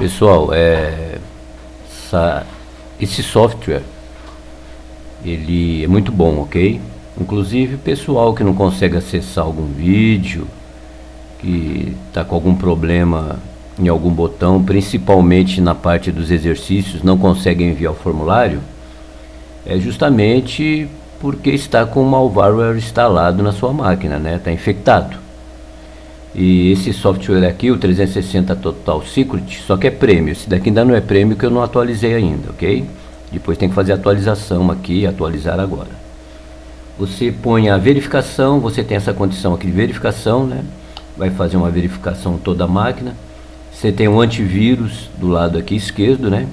Pessoal, é, essa, esse software ele é muito bom, ok? Inclusive pessoal que não consegue acessar algum vídeo, que está com algum problema em algum botão, principalmente na parte dos exercícios, não consegue enviar o formulário, é justamente porque está com o malware instalado na sua máquina, né? Está infectado. E esse software aqui, o 360 Total Secret, só que é prêmio. Esse daqui ainda não é prêmio que eu não atualizei ainda, ok? Depois tem que fazer atualização aqui, atualizar agora. Você põe a verificação, você tem essa condição aqui de verificação, né? Vai fazer uma verificação toda a máquina. Você tem um antivírus do lado aqui esquerdo, né?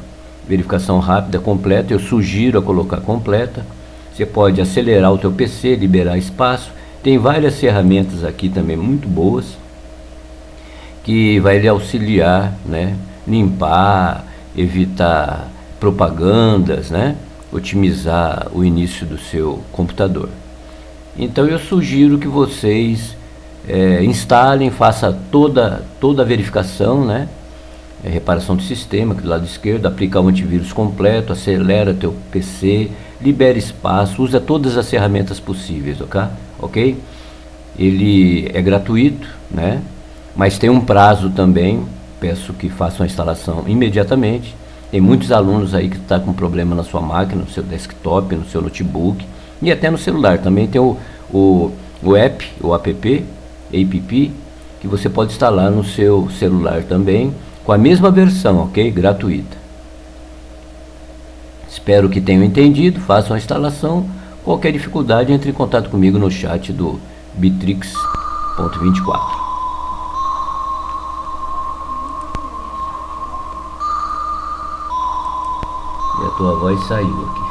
Verificação rápida, completa. Eu sugiro a colocar completa. Você pode acelerar o teu PC, liberar espaço. Tem várias ferramentas aqui também muito boas que vai lhe auxiliar, né? Limpar, evitar propagandas, né? Otimizar o início do seu computador. Então eu sugiro que vocês é, instalem, faça toda, toda a verificação, né? É, reparação do sistema, aqui do lado esquerdo, aplicar o antivírus completo, acelera teu PC, libera espaço, usa todas as ferramentas possíveis, ok? ok? Ele é gratuito, né? Mas tem um prazo também, peço que façam a instalação imediatamente. Tem muitos alunos aí que estão tá com problema na sua máquina, no seu desktop, no seu notebook e até no celular. Também tem o, o, o app, o app, app, que você pode instalar no seu celular também, com a mesma versão, ok? Gratuita. Espero que tenham entendido, façam a instalação. Qualquer dificuldade, entre em contato comigo no chat do Bitrix.24. E a tua voz saiu aqui.